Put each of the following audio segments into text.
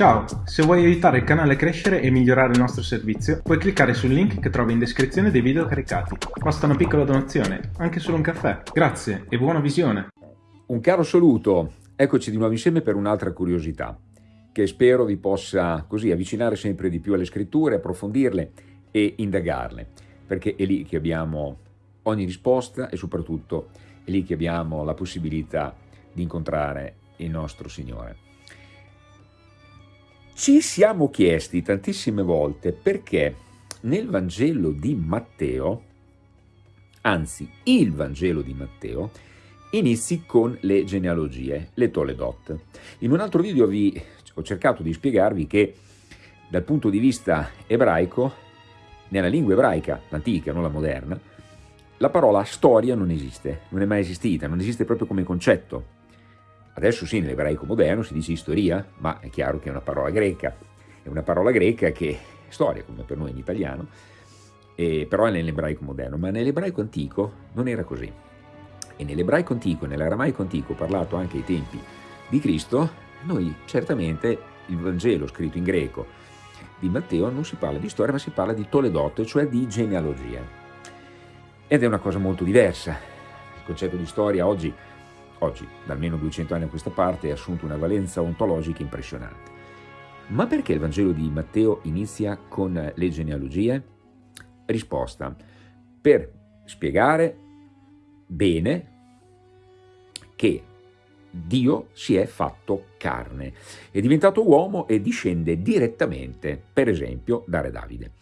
Ciao, se vuoi aiutare il canale a crescere e migliorare il nostro servizio, puoi cliccare sul link che trovi in descrizione dei video caricati. Basta una piccola donazione, anche solo un caffè. Grazie e buona visione! Un caro saluto, eccoci di nuovo insieme per un'altra curiosità, che spero vi possa così avvicinare sempre di più alle scritture, approfondirle e indagarle, perché è lì che abbiamo ogni risposta e soprattutto è lì che abbiamo la possibilità di incontrare il nostro Signore. Ci siamo chiesti tantissime volte perché nel Vangelo di Matteo, anzi il Vangelo di Matteo, inizi con le genealogie, le Toledot. In un altro video vi ho cercato di spiegarvi che dal punto di vista ebraico, nella lingua ebraica, l'antica, non la moderna, la parola storia non esiste, non è mai esistita, non esiste proprio come concetto. Adesso sì, nell'ebraico moderno si dice storia, ma è chiaro che è una parola greca, è una parola greca che è storia, come per noi in italiano, e, però è nell'ebraico moderno, ma nell'ebraico antico non era così. E nell'ebraico antico, nell'aramaico antico, parlato anche ai tempi di Cristo, noi certamente il Vangelo scritto in greco di Matteo non si parla di storia, ma si parla di Toledot, cioè di genealogia. Ed è una cosa molto diversa. Il concetto di storia oggi oggi, da almeno 200 anni a questa parte, ha assunto una valenza ontologica impressionante. Ma perché il Vangelo di Matteo inizia con le genealogie? Risposta, per spiegare bene che Dio si è fatto carne, è diventato uomo e discende direttamente, per esempio, da Re Davide.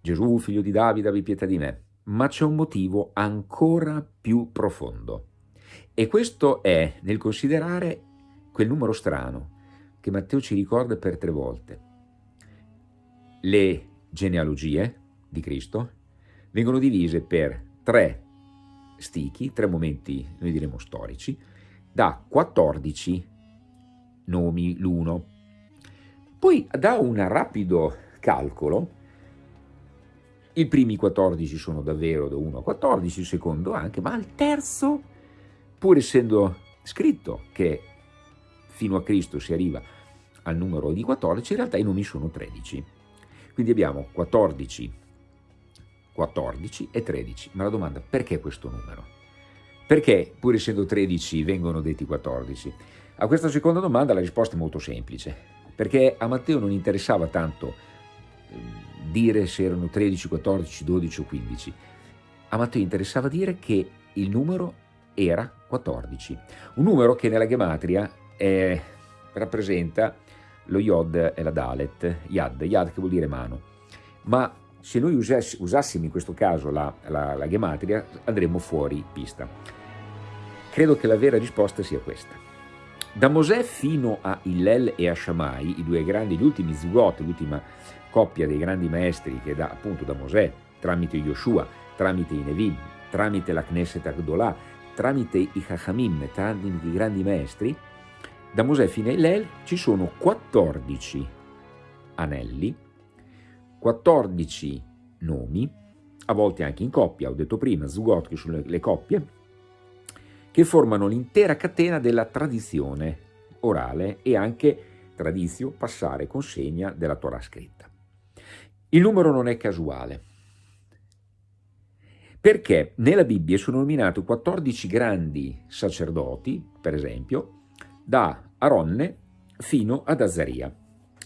Gesù, figlio di Davide, abbi pietà di me. Ma c'è un motivo ancora più profondo. E questo è nel considerare quel numero strano che Matteo ci ricorda per tre volte. Le genealogie di Cristo vengono divise per tre stichi, tre momenti, noi diremo storici, da 14 nomi l'uno. Poi da un rapido calcolo, i primi 14 sono davvero da 1 a 14, il secondo anche, ma al terzo pur essendo scritto che fino a Cristo si arriva al numero di 14, in realtà i nomi sono 13. Quindi abbiamo 14, 14 e 13. Ma la domanda, perché questo numero? Perché, pur essendo 13, vengono detti 14? A questa seconda domanda la risposta è molto semplice, perché a Matteo non interessava tanto ehm, dire se erano 13, 14, 12 o 15. A Matteo interessava dire che il numero era 14, un numero che nella gematria è, rappresenta lo Yod e la Dalet, Yad, Yad che vuol dire mano, ma se noi usass usassimo in questo caso la, la, la gematria andremmo fuori pista. Credo che la vera risposta sia questa. Da Mosè fino a Hillel e a Shammai, i due grandi, gli ultimi Zugot, l'ultima coppia dei grandi maestri che da, appunto da Mosè, tramite Yoshua, tramite i Nevim, tramite la Knesset Agdolah, tramite i Chachamim, tramite i grandi maestri, da Mosè fino a Hillel ci sono 14 anelli, 14 nomi, a volte anche in coppia, ho detto prima, Zugot, che sono le coppie, che formano l'intera catena della tradizione orale e anche tradizio, passare, consegna della Torah scritta. Il numero non è casuale, perché nella Bibbia sono nominati 14 grandi sacerdoti, per esempio, da Aronne fino ad Azaria,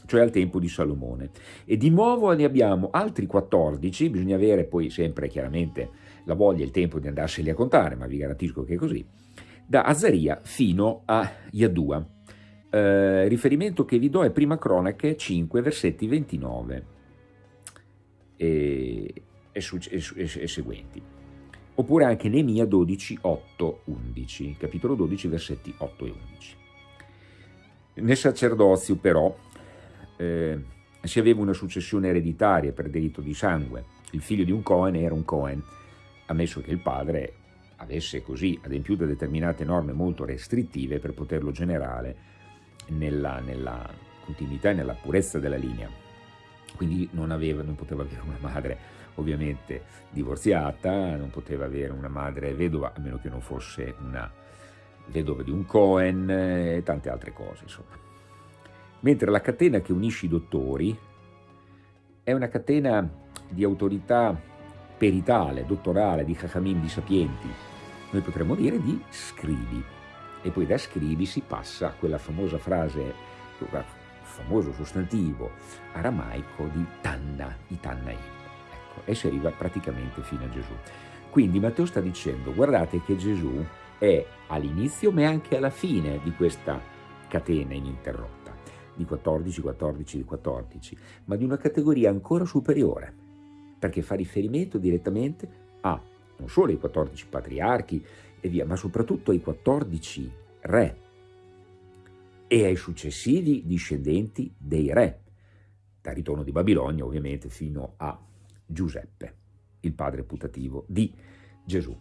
cioè al tempo di Salomone. E di nuovo ne abbiamo altri 14, bisogna avere poi sempre chiaramente la voglia e il tempo di andarseli a contare, ma vi garantisco che è così, da Azaria fino a Yadua. Eh, riferimento che vi do è Prima Cronache 5, versetti 29. E e, e, e seguenti. Oppure anche Neemia 12, 8, 11, capitolo 12, versetti 8 e 11. Nel sacerdozio però eh, si aveva una successione ereditaria per diritto di sangue. Il figlio di un Cohen era un Cohen, ammesso che il padre avesse così adempiuto determinate norme molto restrittive per poterlo generare nella, nella continuità e nella purezza della linea. Quindi non, aveva, non poteva avere una madre ovviamente divorziata, non poteva avere una madre vedova, a meno che non fosse una vedova di un Cohen e tante altre cose, insomma. mentre la catena che unisce i dottori è una catena di autorità peritale, dottorale, di Chachamim, di sapienti, noi potremmo dire di scrivi, e poi da scrivi si passa a quella famosa frase, quel famoso sostantivo aramaico di Tanna, i Tannaim, ecco, e si arriva praticamente fino a Gesù. Quindi Matteo sta dicendo, guardate che Gesù è all'inizio ma anche alla fine di questa catena ininterrotta, di 14, 14, 14, ma di una categoria ancora superiore, perché fa riferimento direttamente a non solo ai 14 patriarchi e via, ma soprattutto ai 14 re e ai successivi discendenti dei re, dal ritorno di Babilonia ovviamente fino a Giuseppe, il padre putativo di Gesù.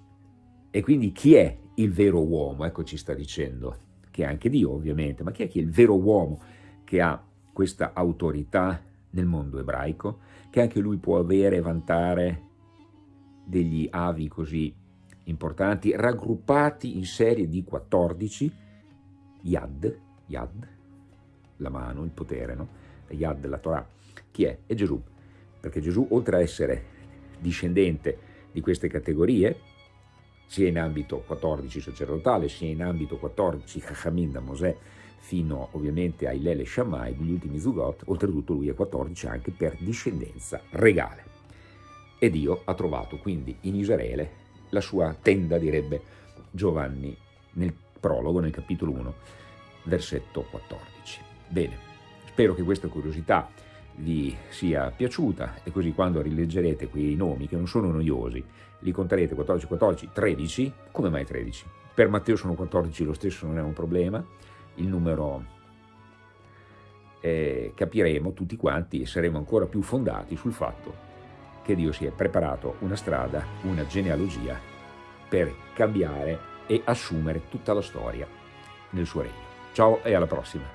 E quindi chi è il vero uomo? Ecco ci sta dicendo, che è anche Dio ovviamente, ma chi è, chi è il vero uomo che ha questa autorità nel mondo ebraico, che anche lui può avere e vantare degli avi così importanti, raggruppati in serie di 14, Yad, Yad, la mano, il potere, no? Yad, la Torah. Chi è? È Gesù, perché Gesù, oltre a essere discendente di queste categorie, sia in ambito 14 sacerdotale, sia in ambito 14 Chachamim da Mosè, fino ovviamente ai Lele Shammai, gli ultimi Zugot, oltretutto lui è 14 anche per discendenza regale. E Dio ha trovato quindi in Israele la sua tenda, direbbe Giovanni nel prologo, nel capitolo 1, versetto 14. Bene, spero che questa curiosità vi sia piaciuta e così quando rileggerete quei nomi che non sono noiosi, li conterete 14, 14, 13, come mai 13? Per Matteo sono 14 lo stesso, non è un problema, il numero eh, capiremo tutti quanti e saremo ancora più fondati sul fatto che Dio si è preparato una strada, una genealogia per cambiare e assumere tutta la storia nel suo regno. Ciao e alla prossima!